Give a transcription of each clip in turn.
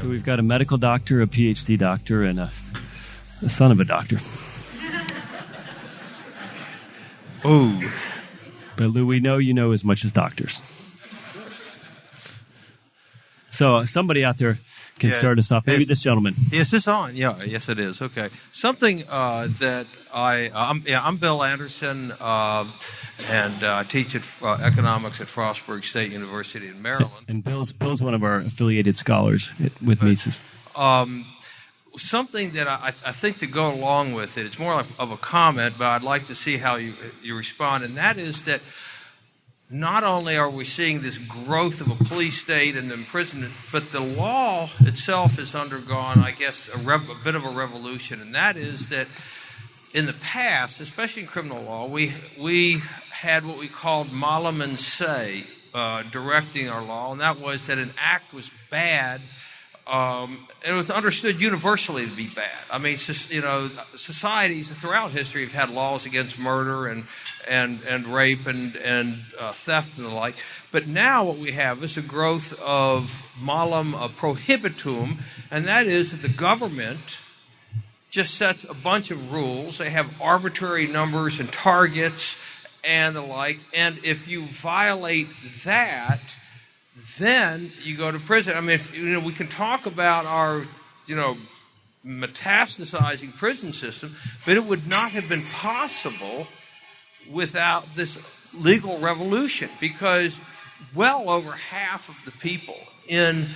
So we've got a medical doctor, a PhD doctor, and a, a son of a doctor. Oh, But Lew, we know you know as much as doctors. So uh, somebody out there can Yeah. start us off. Maybe Yes. this gentleman. Is this on? Yeah, yes, it is. Okay, something uh, that I I'm, yeah, I'm Bill Anderson, uh, and uh, I teach at uh, economics at Frostburg State University in Maryland. And Bill's Bill's one of our affiliated scholars with Mises. something that I, I think to go along with it, it's more like of a comment, but I'd like to see how you you respond, and that is that not only are we seeing this growth of a police state and the imprisonment, but the law itself has undergone, I guess, a, rev- a bit of a revolution, and that is that in the past, especially in criminal law, we we had what we called malum in se uh, directing our law, and that was that an act was bad. Um, it was understood universally to be bad. I mean, you know, societies throughout history have had laws against murder and and and rape and and uh, theft and the like. But now what we have is a growth of malum uh, prohibitum, and that is that the government just sets a bunch of rules. They have arbitrary numbers and targets and the like. And if you violate that, then you go to prison. I mean, if, you know, we can talk about our, you know, metastasizing prison system, but it would not have been possible without this legal revolution because well over half of the people in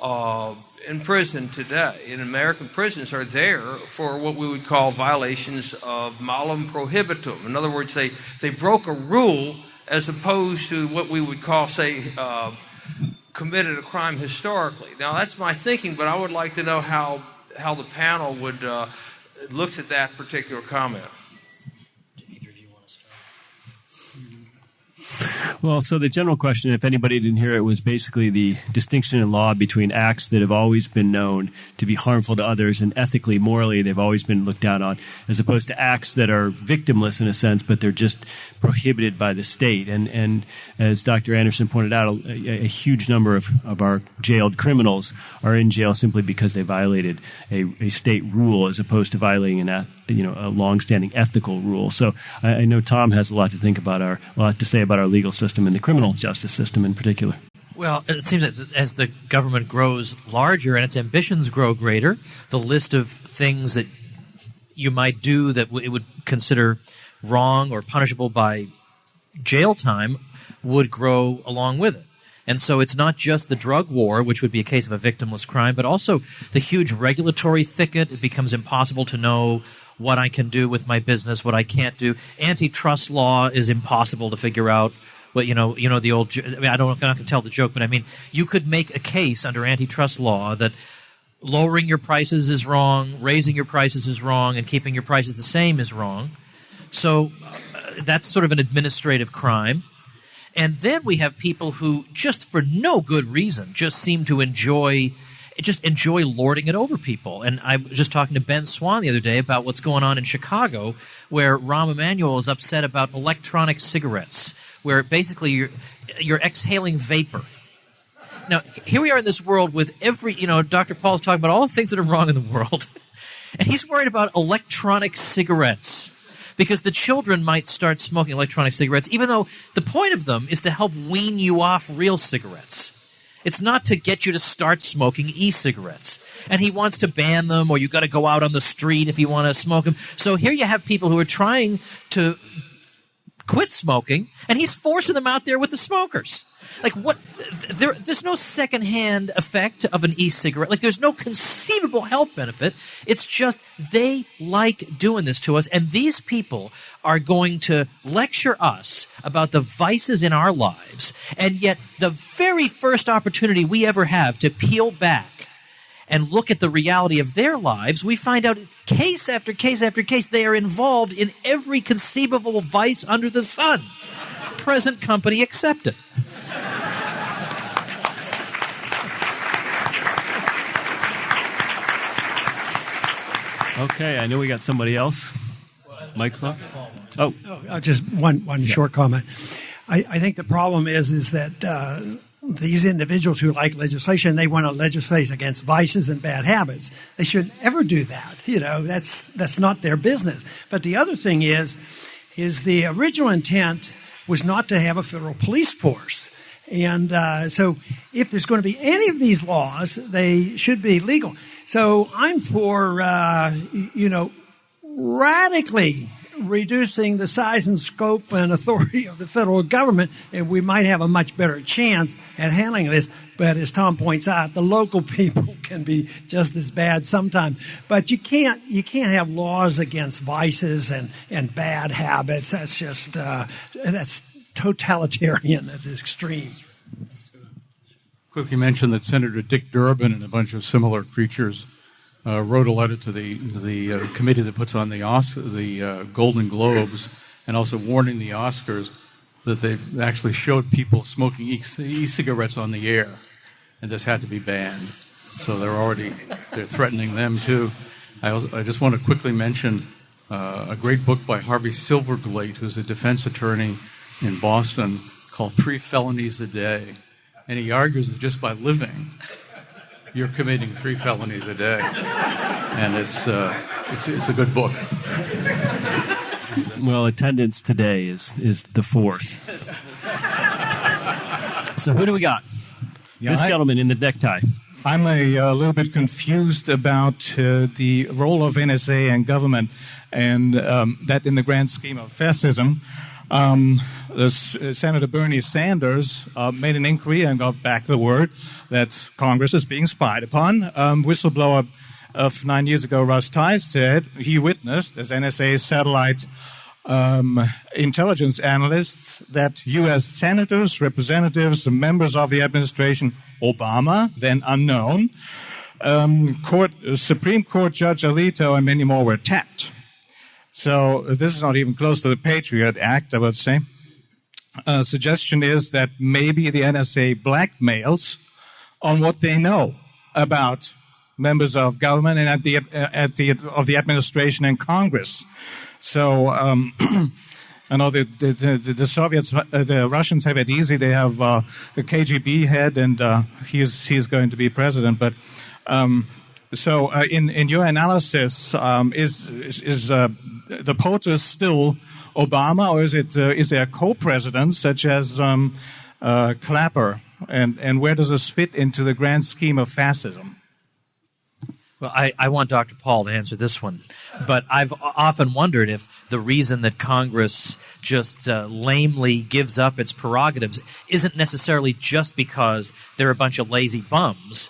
uh, in prison today, in American prisons, are there for what we would call violations of malum prohibitum. In other words, they, they broke a rule as opposed to what we would call, say, uh, committed a crime historically. Now, that's my thinking, but I would like to know how, how the panel would uh, looks at that particular comment. Well, so the general question, if anybody didn't hear it, was basically the distinction in law between acts that have always been known to be harmful to others and ethically, morally, they've always been looked down on, as opposed to acts that are victimless in a sense, but they're just prohibited by the state. And, and as Dr. Anderson pointed out, a, a huge number of, of our jailed criminals are in jail simply because they violated a, a state rule as opposed to violating an, you know, a longstanding ethical rule. So I, I know Tom has a lot to think about our, a lot to say about our legal system and the criminal justice system in particular. Well, it seems that as the government grows larger and its ambitions grow greater, the list of things that you might do that it would consider wrong or punishable by jail time would grow along with it. And so it's not just the drug war, which would be a case of a victimless crime, but also the huge regulatory thicket. It becomes impossible to know what I can do with my business, what I can't do. Antitrust law is impossible to figure out. But you know, you know the old. I, mean, I don't. I'm not going to tell the joke, but I mean, you could make a case under antitrust law that lowering your prices is wrong, raising your prices is wrong, and keeping your prices the same is wrong. So uh, that's sort of an administrative crime. And then we have people who, just for no good reason, just seem to enjoy just enjoy lording it over people. And I was just talking to Ben Swann the other day about what's going on in Chicago, where Rahm Emanuel is upset about electronic cigarettes, where basically you're you're exhaling vapor. Now, here we are in this world with every, you know, Dr. Paul's talking about all the things that are wrong in the world. And he's worried about electronic cigarettes because the children might start smoking electronic cigarettes, even though the point of them is to help wean you off real cigarettes. It's not to get you to start smoking e-cigarettes. And he wants to ban them, or you got to go out on the street if you want to smoke them. So here you have people who are trying to quit smoking, and he's forcing them out there with the smokers. Like what? There, there's no secondhand effect of an e-cigarette. Like there's no conceivable health benefit. It's just they like doing this to us, and these people are going to lecture us about the vices in our lives, and yet the very first opportunity we ever have to peel back and look at the reality of their lives, we find out case after case after case they are involved in every conceivable vice under the sun, present company accepted. Okay, I know we got somebody else. Microphone. Oh, Uh, just one one short comment. I, I think the problem is is that uh, these individuals who like legislation, they want to legislate against vices and bad habits. They should never do that. You know, that's that's not their business. But the other thing is, is the original intent was not to have a federal police force. And uh, so, if there's going to be any of these laws, they should be legal. So, I'm for, uh, you know, radically reducing the size and scope and authority of the federal government, and we might have a much better chance at handling this. But as Tom points out, the local people can be just as bad sometimes. But you can't you can't have laws against vices and, and bad habits. That's just uh, that's totalitarian at the extreme. Quickly mention that Senator Dick Durbin and a bunch of similar creatures uh, wrote a letter to the the uh, committee that puts on the Oscar, the uh, Golden Globes, and also warning the Oscars that they actually showed people smoking e-cigarettes on the air, and this had to be banned. So they're already they're threatening them too. I, also, I just want to quickly mention uh, a great book by Harvey Silverglate, who's a defense attorney in Boston, called Three Felonies a Day, and he argues that just by living you're committing three felonies a day, and it's uh, it's it's a good book. Well, attendance today is is the fourth. so who do we got? Yeah, this I- gentleman in the necktie. I'm a, uh little bit confused about uh, the role of NSA and government, and um, that in the grand scheme of fascism. Um, this, uh, Senator Bernie Sanders uh, made an inquiry and got back the word that Congress is being spied upon. Um, whistleblower of nine years ago, Russ Tice, said he witnessed as NSA satellite um, intelligence analysts that U.S. senators, representatives, members of the administration, Obama, then unknown, um, court, uh, Supreme Court Judge Alito, and many more were tapped. So this is not even close to the Patriot Act, I would say. Uh, suggestion is that maybe the NSA blackmails on what they know about members of government and at the uh, at the of the administration and Congress. So um, I know the the, the, the Soviets, uh, the Russians have it easy. They have uh, a KGB head, and uh, he is he is going to be president. But um, so uh, in in your analysis, um, is is, uh, the POTUS still Obama, or is it uh, is there co-presidents such as um, uh, Clapper, and and where does this fit into the grand scheme of fascism? Well, I, I want Dr. Paul to answer this one, but I've often wondered if the reason that Congress just uh, lamely gives up its prerogatives isn't necessarily just because they're a bunch of lazy bums,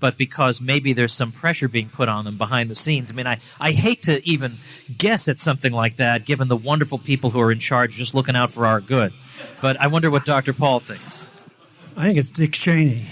but because maybe there's some pressure being put on them behind the scenes. I mean, I, I hate to even guess at something like that, given the wonderful people who are in charge just looking out for our good. But I wonder what Dr. Paul thinks. I think it's Dick Cheney.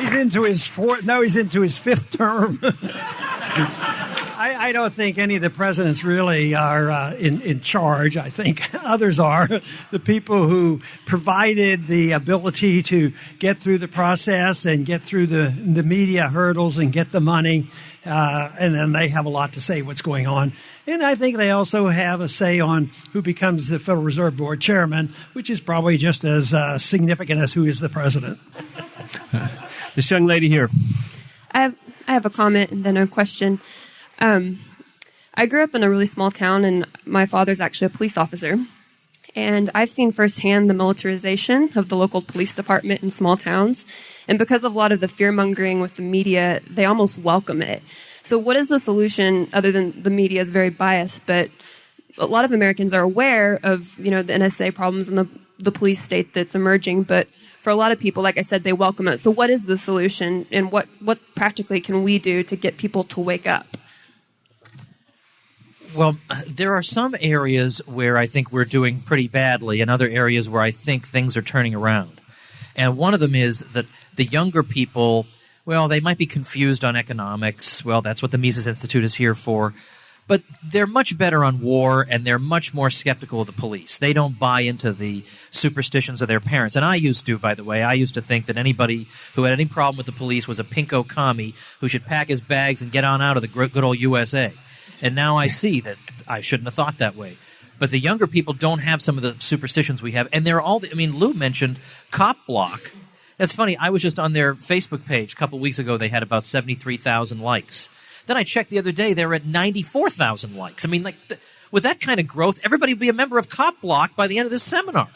he's into his fourth. No, he's into his fifth term. I, I don't think any of the presidents really are uh, in, in charge. I think others are. The people who provided the ability to get through the process and get through the, the media hurdles and get the money. Uh, and then they have a lot to say what's going on. And I think they also have a say on who becomes the Federal Reserve Board chairman, which is probably just as uh, significant as who is the president. This young lady here. I have I have a comment and then a question. Um, I grew up in a really small town, and my father's actually a police officer. And I've seen firsthand the militarization of the local police department in small towns. And because of a lot of the fear mongering with the media, they almost welcome it. So, what is the solution other than the media is very biased? But a lot of Americans are aware of you know the NSA problems and the the police state that's emerging. But for a lot of people, like I said, they welcome it. So, what is the solution, and what what practically can we do to get people to wake up? Well, there are some areas where I think we're doing pretty badly, and other areas where I think things are turning around. And one of them is that the younger people, well, they might be confused on economics. Well, that's what the Mises Institute is here for. But they're much better on war, and they're much more skeptical of the police. They don't buy into the superstitions of their parents. And I used to, by the way, I used to think that anybody who had any problem with the police was a pinko commie who should pack his bags and get on out of the good old USA. And now I see that I shouldn't have thought that way. But the younger people don't have some of the superstitions we have, and they're all. I mean, Lew mentioned Cop Block. That's funny. I was just on their Facebook page a couple weeks ago. They had about seventy three thousand likes. Then I checked the other day; they were at ninety four thousand likes. I mean, like th- with that kind of growth, everybody would be a member of Cop Block by the end of this seminar.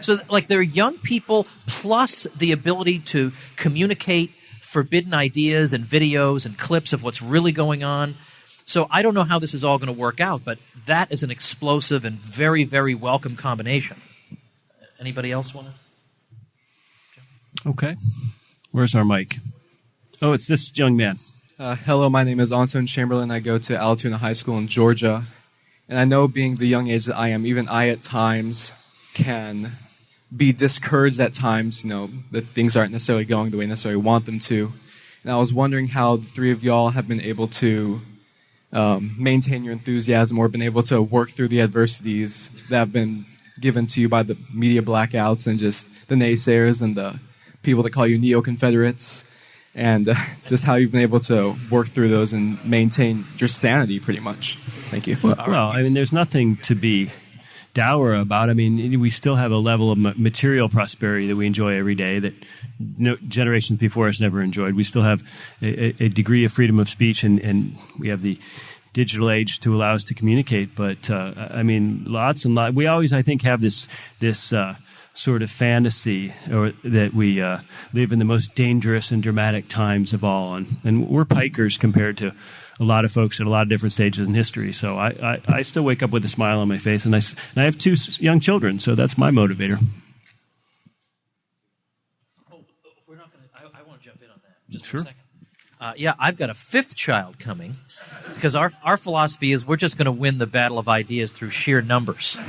So, like, they're young people plus the ability to communicate forbidden ideas and videos and clips of what's really going on. So, I don't know how this is all going to work out, but that is an explosive and very, very welcome combination. Anybody else want to? Okay. Where's our mic? Oh, it's this young man. Uh, hello, my name is Anton Chamberlain. I go to Altoona High School in Georgia. And I know, being the young age that I am, even I at times can be discouraged at times, you know, that things aren't necessarily going the way necessarily want them to. And I was wondering how the three of y'all have been able to um, maintain your enthusiasm or been able to work through the adversities that have been given to you by the media blackouts and just the naysayers and the people that call you neo Confederates, and uh, just how you've been able to work through those and maintain your sanity pretty much. Thank you. Well, I mean, there's nothing to be dour about. I mean, we still have a level of material prosperity that we enjoy every day that no, generations before us never enjoyed. We still have a, a degree of freedom of speech, and, and, we have the digital age to allow us to communicate. But uh, I mean, lots and lots. We always, I think, have this this. Uh, sort of fantasy or that we uh, live in the most dangerous and dramatic times of all and, and we're pikers compared to a lot of folks at a lot of different stages in history. So I, I, I still wake up with a smile on my face, and I, and I have two young children, so that's my motivator. Oh, we're not going to. I, want to jump in on that just sure. a. Uh, yeah, I've got a fifth child coming because our, our philosophy is we're just going to win the battle of ideas through sheer numbers.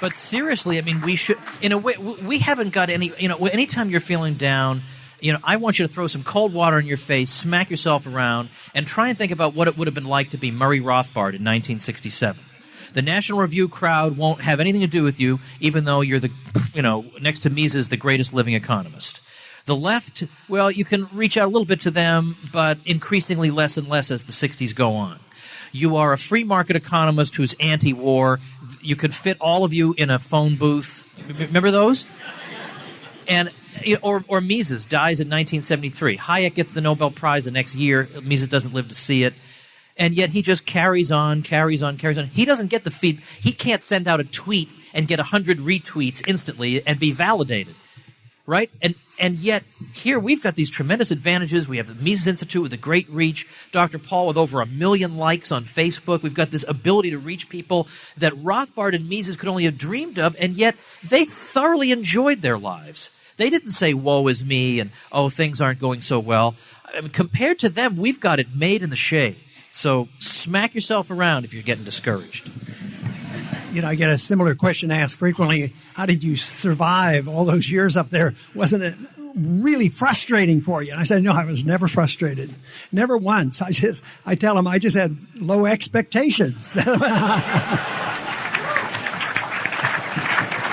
but seriously, I mean, we should, in a way, we haven't got any, you know, anytime you're feeling down, you know, I want you to throw some cold water in your face, smack yourself around, and try and think about what it would have been like to be Murray Rothbard in 1967. The National Review crowd won't have anything to do with you, even though you're the, you know, next to Mises, the greatest living economist. The left, well, you can reach out a little bit to them, but increasingly less and less as the 60s go on. You are a free market economist who's anti war. You could fit all of you in a phone booth. Remember those? And or, or Mises dies in 1973. Hayek gets the Nobel Prize the next year. Mises doesn't live to see it. And yet he just carries on, carries on, carries on. He doesn't get the feed. He can't send out a tweet and get 100 retweets instantly and be validated. Right? And, and yet here we've got these tremendous advantages. We have the Mises Institute with a great reach. Dr. Paul with over a million likes on Facebook. We've got this ability to reach people that Rothbard and Mises could only have dreamed of. And yet they thoroughly enjoyed their lives. They didn't say, woe is me and, oh, things aren't going so well. I mean, compared to them, we've got it made in the shade. So smack yourself around if you're getting discouraged. You know, I get a similar question asked frequently. How did you survive all those years up there? Wasn't it really frustrating for you? And I said, no, I was never frustrated. Never once. I just, I tell them I just had low expectations.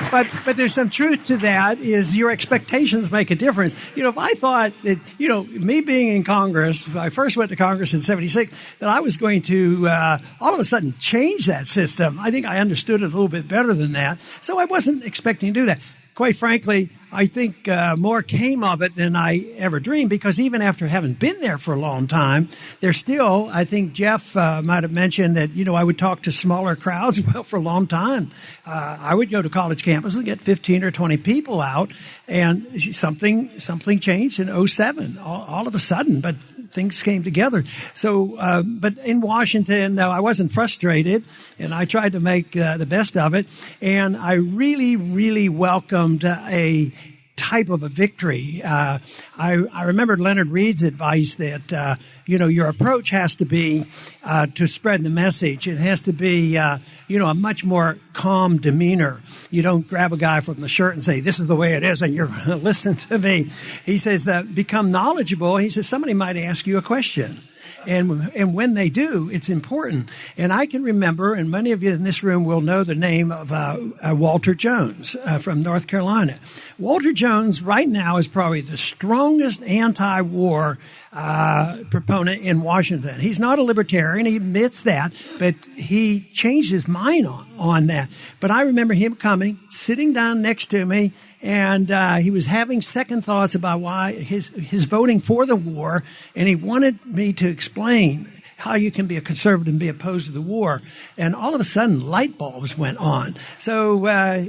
but but there's some truth to that. Is your expectations make a difference? You know, if I thought that you know me being in Congress, I first went to Congress in '76, that I was going to uh, all of a sudden change that system. I think I understood it a little bit better than that, so I wasn't expecting to do that quite frankly, I think uh, more came of it than I ever dreamed because even after having been there for a long time, there's still, I think Jeff uh, might have mentioned that, you know, I would talk to smaller crowds. Well, for a long time, uh, I would go to college campuses and get 15 or 20 people out and something, something changed in 07 all, all of a sudden, but things came together. So, uh, but in Washington, uh, I wasn't frustrated, and I tried to make uh, the best of it. And I really, really welcomed a type of a victory. Uh, I, I remembered Leonard Read's advice that, uh, you know, your approach has to be uh, to spread the message. It has to be, uh, you know, a much more calm demeanor. You don't grab a guy from the shirt and say, this is the way it is, and you're going to listen to me. He says, uh, become knowledgeable. He says, somebody might ask you a question And, and when they do, it's important. And I can remember, and many of you in this room will know the name of uh, uh, Walter Jones uh, from North Carolina. Walter Jones right now is probably the strongest anti-war uh, proponent in Washington. He's not a libertarian. He admits that, but he changed his mind on, on that. But I remember him coming, sitting down next to me, and uh, he was having second thoughts about why his his voting for the war, and he wanted me to explain how you can be a conservative and be opposed to the war. And all of a sudden, light bulbs went on. So, uh,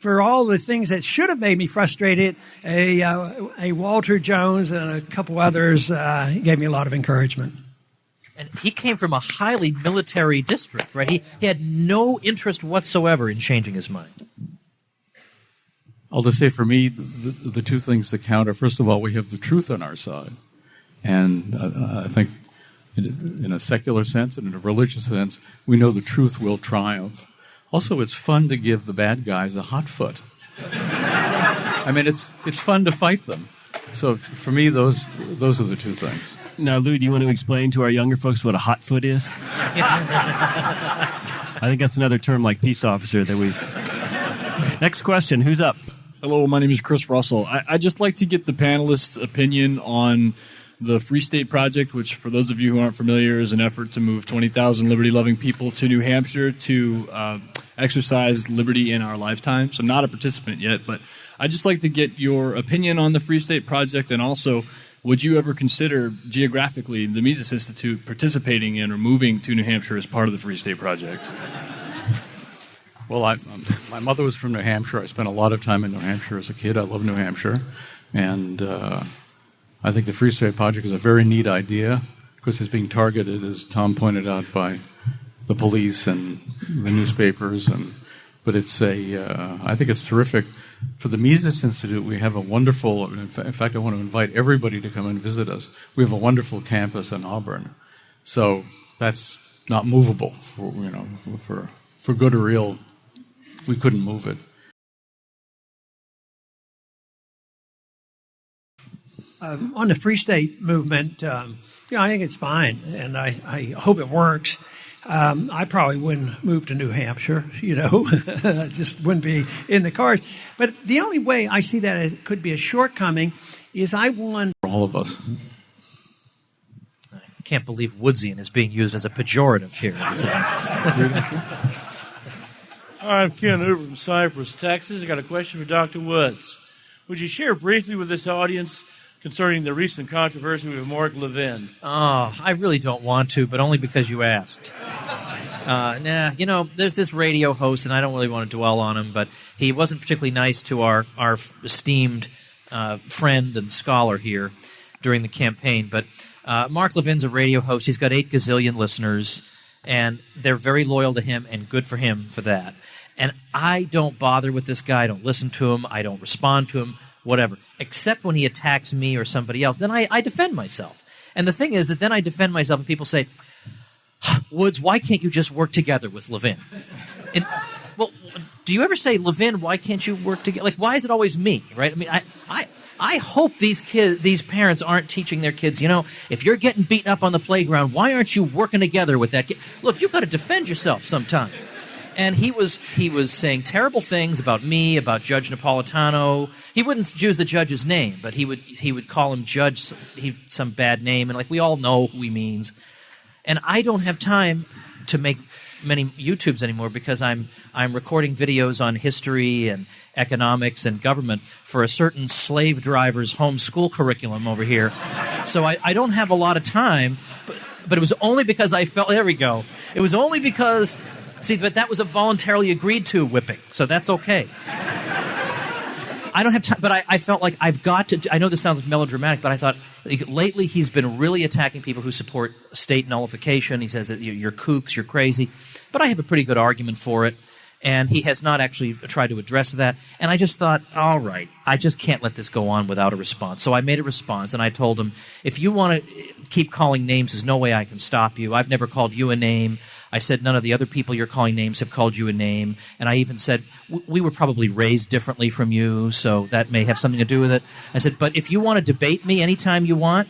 for all the things that should have made me frustrated, a, uh, a Walter Jones and a couple others uh, gave me a lot of encouragement. And he came from a highly military district, right? He, he had no interest whatsoever in changing his mind. I'll just say for me, the, the two things that count are first of all, we have the truth on our side. And uh, I think in, in a secular sense and in a religious sense, we know the truth will triumph. Also, it's fun to give the bad guys a hot foot. I mean, it's it's fun to fight them. So for me, those those are the two things. Now, Lew, do you want to explain to our younger folks what a hot foot is? I think that's another term like peace officer that we've. Next question. Who's up? Hello, my name is Chris Russell. I, would just like to get the panelists' opinion on the Free State Project, which, for those of you who aren't familiar, is an effort to move 20,000 liberty loving people to New Hampshire to uh, exercise liberty in our lifetime. So, I'm not a participant yet, but I'd just like to get your opinion on the Free State Project and also. Would you ever consider geographically the Mises Institute participating in or moving to New Hampshire as part of the Free State Project? Well, I, my mother was from New Hampshire. I spent a lot of time in New Hampshire as a kid. I love New Hampshire. And uh, I think the Free State Project is a very neat idea because it's being targeted, as Tom pointed out, by the police and the newspapers. And but it's a, uh, I think it's terrific. For the Mises Institute, we have a wonderful. In fact, I want to invite everybody to come and visit us. We have a wonderful campus in Auburn, so that's not movable. For, you know, for for good or ill, we couldn't move it. Uh, on the Free State movement, um, you know, I think it's fine, and I, I hope it works. Um, I probably wouldn't move to New Hampshire, you know, just wouldn't be in the cards. But the only way I see that as could be a shortcoming is I want all of us. I can't believe Woodsian is being used as a pejorative here. I'm Ken Hoover from Cypress, Texas. I got a question for Dr. Woods. Would you share briefly with this audience concerning the recent controversy with Mark Levin? Oh, I really don't want to, but only because you asked. Uh, nah, you know, there's this radio host, and I don't really want to dwell on him, but he wasn't particularly nice to our our esteemed uh, friend and scholar here during the campaign. But uh, Mark Levin's a radio host. He's got eight gazillion listeners, and they're very loyal to him, and good for him for that. And I don't bother with this guy. I don't listen to him. I don't respond to him whatever. Except when he attacks me or somebody else, then I, I defend myself. And the thing is that then I defend myself, and people say, Woods, why can't you just work together with Levin? And, well, do you ever say, Levin, why can't you work together? Like, why is it always me, right? I mean, I, I, I hope these kids, these parents aren't teaching their kids, you know, if you're getting beaten up on the playground, why aren't you working together with that kid? Look, you've got to defend yourself sometime and he was he was saying terrible things about me, about Judge Napolitano. He wouldn't use the judge's name, but he would he would call him Judge he, some bad name, and like we all know who he means. And I don't have time to make many YouTubes anymore because I'm I'm recording videos on history and economics and government for a certain slave driver's homeschool curriculum over here. So I, I don't have a lot of time, but, but it was only because I felt there we go. It was only because See, but that was a voluntarily agreed to whipping, so that's okay. I don't have time, but I, I, felt like I've got to. I know this sounds melodramatic, but I thought like, lately he's been really attacking people who support state nullification. He says that you're kooks, you're crazy, but I have a pretty good argument for it and he has not actually tried to address that. And I just thought, all right, I just can't let this go on without a response. So I made a response, and I told him, if you want to keep calling names, there's no way I can stop you. I've never called you a name. I said none of the other people you're calling names have called you a name. And I even said, we were probably raised differently from you, so that may have something to do with it. I said, but if you want to debate me anytime you want,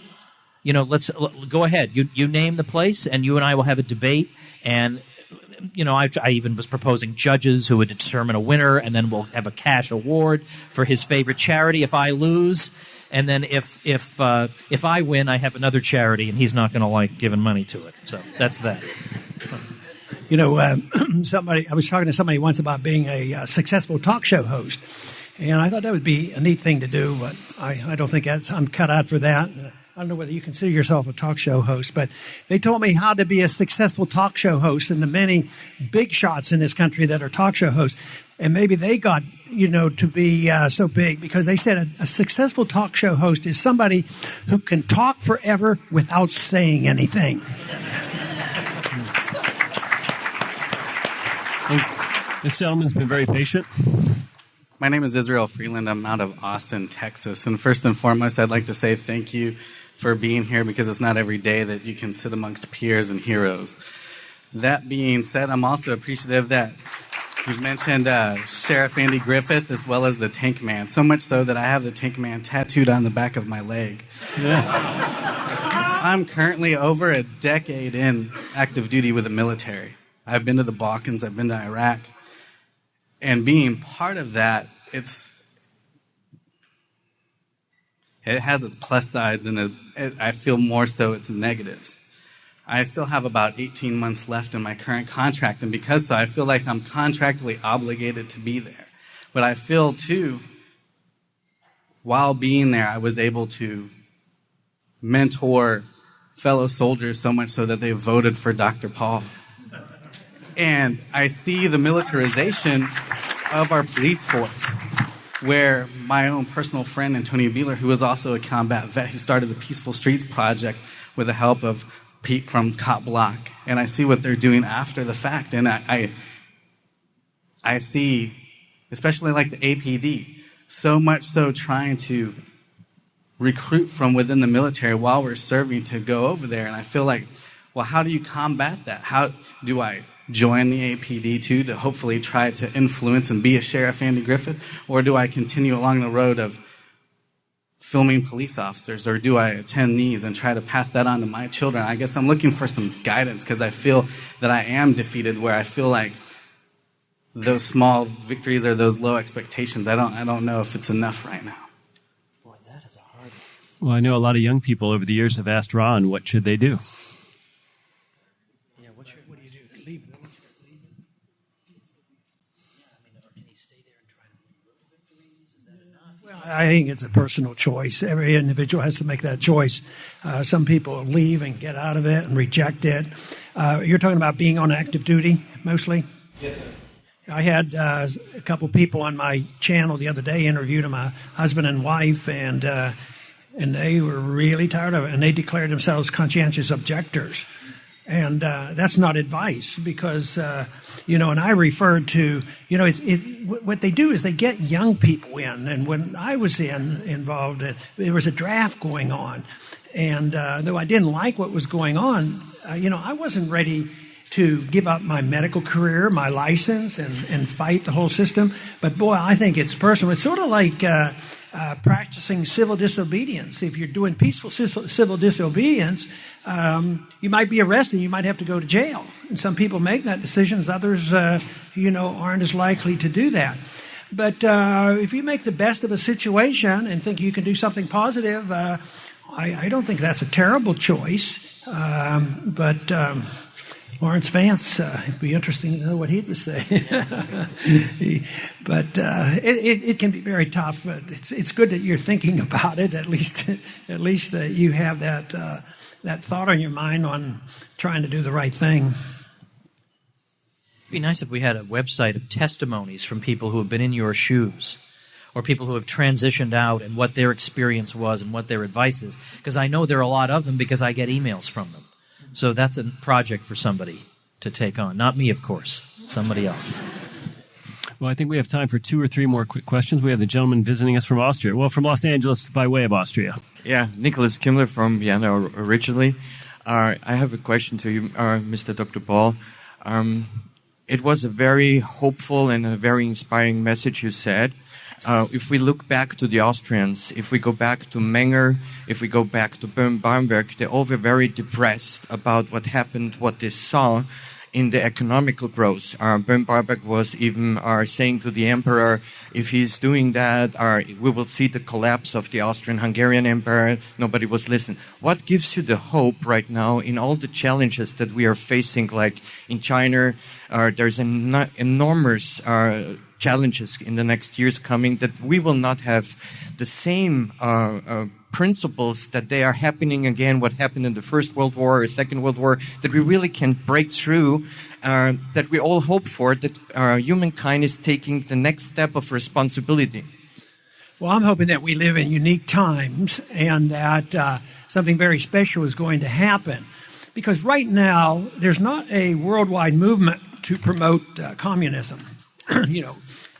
you know, let's go ahead. You you name the place, and you and I will have a debate. And you know, I, I even was proposing judges who would determine a winner, and then we'll have a cash award for his favorite charity if I lose. And then if if uh, if I win, I have another charity, and he's not going to like giving money to it. So that's that. You know, uh, somebody I was talking to somebody once about being a uh, successful talk show host, and I thought that would be a neat thing to do, but I, I don't think I'm cut out for that. I don't know whether you consider yourself a talk show host, but they told me how to be a successful talk show host and the many big shots in this country that are talk show hosts. And maybe they got, you know, to be uh, so big because they said a, a successful talk show host is somebody who can talk forever without saying anything. This gentleman's been very patient. My name is Israel Freeland. I'm out of Austin, Texas. And first and foremost, I'd like to say thank you for being here because it's not every day that you can sit amongst peers and heroes. That being said, I'm also appreciative that you've mentioned uh, Sheriff Andy Griffith as well as the Tank Man, so much so that I have the Tank Man tattooed on the back of my leg. Yeah. I'm currently over a decade in active duty with the military. I've been to the Balkans, I've been to Iraq, and being part of that, it's it has its plus sides, and it, it, I feel more so its negatives. I still have about 18 months left in my current contract, and because so, I feel like I'm contractually obligated to be there. But I feel too, while being there, I was able to mentor fellow soldiers so much so that they voted for Dr. Paul. And I see the militarization of our police force, where my own personal friend, Antonio Buehler, who is also a combat vet, who started the Peaceful Streets Project with the help of Pete from Cop Block. And I see what they're doing after the fact. And I, I, I see, especially like the APD, so much so trying to recruit from within the military while we're serving to go over there. And I feel like, well, how do you combat that? How do I join the APD too to hopefully try to influence and be a Sheriff Andy Griffith? Or do I continue along the road of filming police officers? Or do I attend these and try to pass that on to my children? I guess I'm looking for some guidance because I feel that I am defeated where I feel like those small victories or those low expectations, I don't, I don't know if it's enough right now. Boy, that is a hard one. Well, I know a lot of young people over the years have asked Ron, what should they do? I think it's a personal choice. Every individual has to make that choice. Uh, some people leave and get out of it and reject it. Uh, you're talking about being on active duty mostly? Yes, sir. I had uh, a couple people on my channel the other day interviewed my husband and wife, and uh, and they were really tired of it, and they declared themselves conscientious objectors. And uh, that's not advice because, uh, you know, and I referred to, you know, it's, it, what they do is they get young people in. And when I was in, involved, uh, there was a draft going on. And uh, though I didn't like what was going on, uh, you know, I wasn't ready to give up my medical career, my license, and, and fight the whole system. But boy, I think it's personal. It's sort of like uh, uh, practicing civil disobedience. If you're doing peaceful civil disobedience, um, you might be arrested. You might have to go to jail. And some people make that decision. Others, uh, you know, aren't as likely to do that. But uh, if you make the best of a situation and think you can do something positive, uh, I, I, don't think that's a terrible choice. Um, but um, Laurence Vance, uh, it'd be interesting to know what he'd say. but uh, it, it, it, can be very tough. But it's it's good that you're thinking about it. At least at least that you have that uh, that thought on your mind on trying to do the right thing. It'd be nice if we had a website of testimonies from people who have been in your shoes. Or people who have transitioned out and what their experience was and what their advice is. Because I know there are a lot of them because I get emails from them. So that's a project for somebody to take on. Not me, of course, somebody else. Well, I think we have time for two or three more quick questions. We have the gentleman visiting us from Austria. Well, from Los Angeles by way of Austria. Yeah, Nicholas Kimmler from Vienna originally. Uh, I have a question to you, uh, Mr. Dr. Paul. Um, it was a very hopeful and a very inspiring message you said. Uh, if we look back to the Austrians, if we go back to Menger, if we go back to Böhm-Bawerk, they all were very depressed about what happened, what they saw in the economical growth. Uh, Böhm-Bawerk was even uh, saying to the emperor, if he's doing that, uh, we will see the collapse of the Austrian-Hungarian Empire. Nobody was listening. What gives you the hope right now in all the challenges that we are facing, like in China, uh, there's an enormous uh, challenges in the next years coming that we will not have the same uh, uh, principles that they are happening again, what happened in the First World War or Second World War, that we really can break through, uh, that we all hope for, that uh, humankind is taking the next step of responsibility. Well, I'm hoping that we live in unique times and that uh, something very special is going to happen. Because right now, there's not a worldwide movement to promote uh, communism. you know,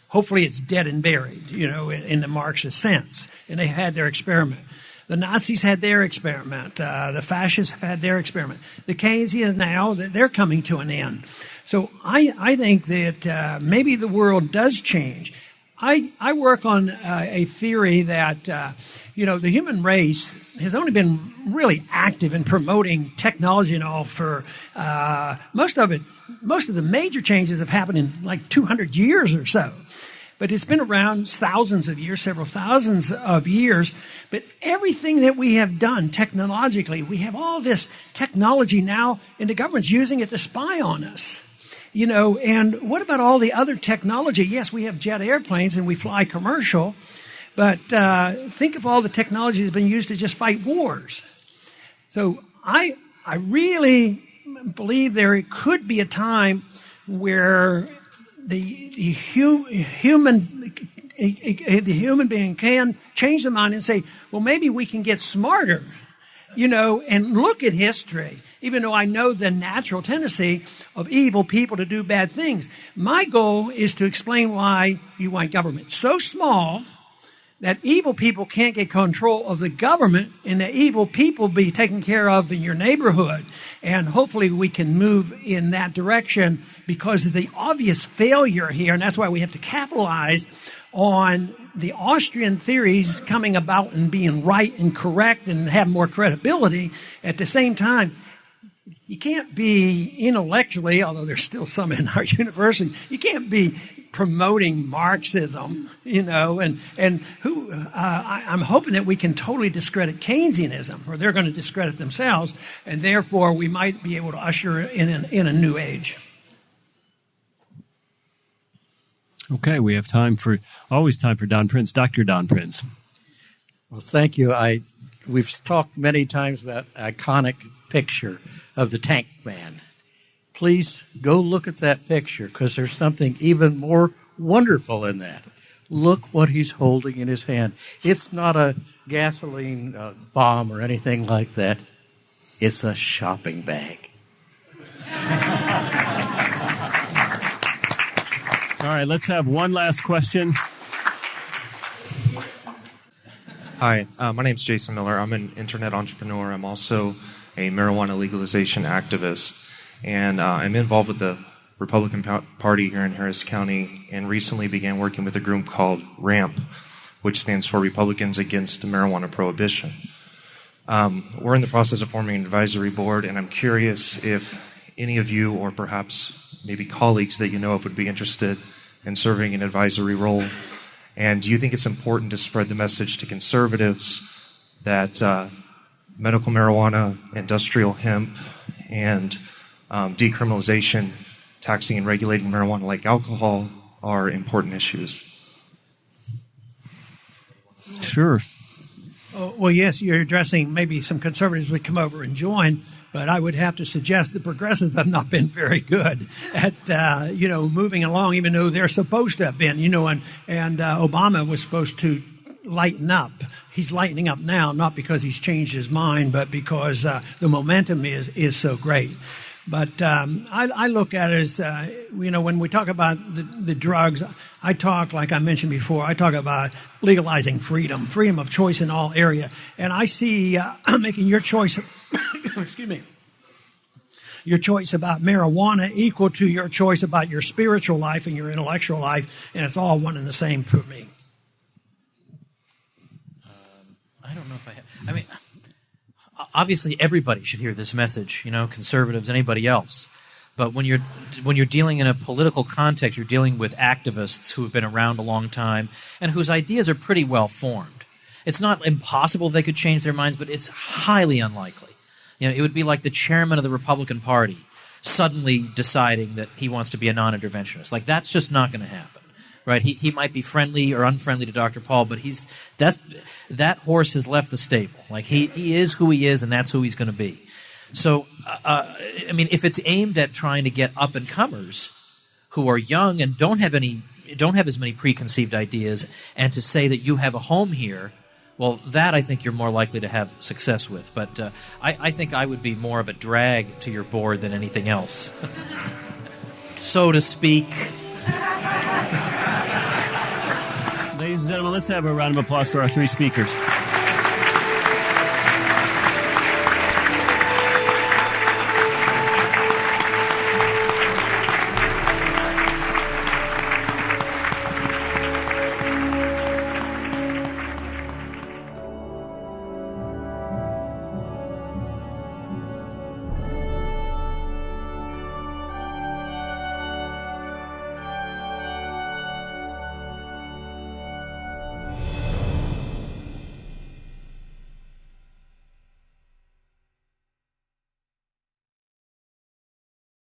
hopefully it's dead and buried, you know, in, in the Marxist sense. And they had their experiment. The Nazis had their experiment. Uh, the fascists had their experiment. The Keynesians now, they're coming to an end. So I, I think that uh, maybe the world does change. I, I work on uh, a theory that, uh, you know, the human race has only been really active in promoting technology and all for uh, most of it. Most of the major changes have happened in like 200 years or so but it's been around thousands of years, several thousands of years. But everything that we have done technologically, we have all this technology now, and the government's using it to spy on us. You know, and what about all the other technology? Yes, we have jet airplanes and we fly commercial, but uh, think of all the technology that's been used to just fight wars. So I, I really believe there could be a time where the, the hu- human the human being can change their mind and say, well, maybe we can get smarter, you know, and look at history. Even though I know the natural tendency of evil people to do bad things, my goal is to explain why you want government so small that evil people can't get control of the government and the evil people be taken care of in your neighborhood. And hopefully we can move in that direction because of the obvious failure here. And that's why we have to capitalize on the Austrian theories coming about and being right and correct and have more credibility. At the same time, you can't be intellectually, although there's still some in our university, you can't be promoting Marxism, you know, and, and who, uh, I, I'm hoping that we can totally discredit Keynesianism, or they're going to discredit themselves, and therefore we might be able to usher in, an, in a new age. Okay, we have time for, always time for Don Prince. Dr. Don Prince. Well, thank you. I, we've talked many times about iconic picture of the tank man please go look at that picture because there's something even more wonderful in that. Look what he's holding in his hand. It's not a gasoline uh, bomb or anything like that. It's a shopping bag. All right, let's have one last question. Hi, uh, my name is Jason Miller. I'm an internet entrepreneur. I'm also a marijuana legalization activist. And uh, I'm involved with the Republican Party here in Harris County and recently began working with a group called RAMP, which stands for Republicans Against Marijuana Prohibition. Um, we're in the process of forming an advisory board, and I'm curious if any of you, or perhaps maybe colleagues that you know of, would be interested in serving an advisory role. And do you think it's important to spread the message to conservatives that uh, medical marijuana, industrial hemp, and um, decriminalization, taxing and regulating marijuana like alcohol are important issues. Sure. Oh, well, yes, you're addressing maybe some conservatives would come over and join, but I would have to suggest the progressives have not been very good at uh, you know moving along, even though they're supposed to have been. You know, and and uh, Obama was supposed to lighten up. He's lightening up now, not because he's changed his mind, but because uh, the momentum is is so great. But um, I, I, look at it as, uh, you know, when we talk about the, the, drugs, I talk, like I mentioned before, I talk about legalizing freedom, freedom of choice in all area. And I see uh, making your choice, excuse me, your choice about marijuana equal to your choice about your spiritual life and your intellectual life, and it's all one and the same for me. Um, I don't know if I have. I mean, obviously everybody should hear this message. You know, conservatives, anybody else. But when you're when you're dealing in a political context, you're dealing with activists who have been around a long time and whose ideas are pretty well formed. It's not impossible they could change their minds, but it's highly unlikely. You know, it would be like the chairman of the Republican Party suddenly deciding that he wants to be a non-interventionist. Like that's just not going to happen. Right? He he might be friendly or unfriendly to Dr. Paul, but he's that's that horse has left the stable. Like he he is who he is and that's who he's going to be. So, uh, I mean, if it's aimed at trying to get up and comers who are young and don't have any, don't have as many preconceived ideas, and to say that you have a home here, well, that I think you're more likely to have success with. But uh, I, I think I would be more of a drag to your board than anything else, so to speak. Ladies and gentlemen, let's have a round of applause for our three speakers.